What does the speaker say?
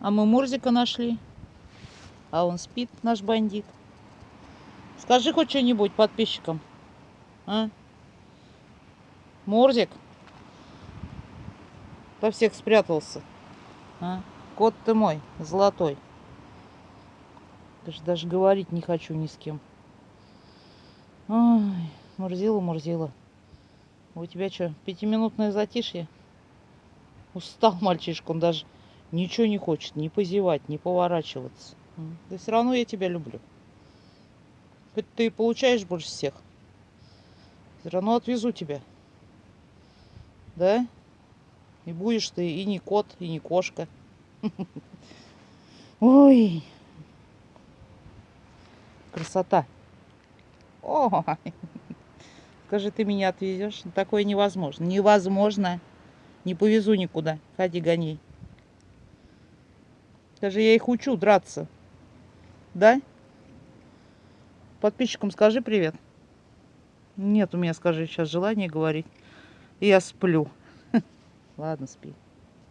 А мы Мурзика нашли. А он спит, наш бандит. Скажи хоть что-нибудь подписчикам. А? Мурзик? Во всех спрятался. А? Кот ты мой, золотой. Даже, даже говорить не хочу ни с кем. Ой, Мурзила, Мурзила. У тебя что, пятиминутное затишье? Устал мальчишка, он даже ничего не хочет, не позевать, не поворачиваться. Да все равно я тебя люблю. Хоть ты и получаешь больше всех. Все равно отвезу тебя. Да? И будешь ты и не кот, и не кошка. Ой. Красота. Ой. Скажи, ты меня отвезешь? Такое невозможно. Невозможно. Не повезу никуда. Ходи, гони. Даже я их учу драться. Да? Подписчикам скажи привет. Нет у меня, скажи, сейчас желание говорить. Я сплю. Ладно, спи.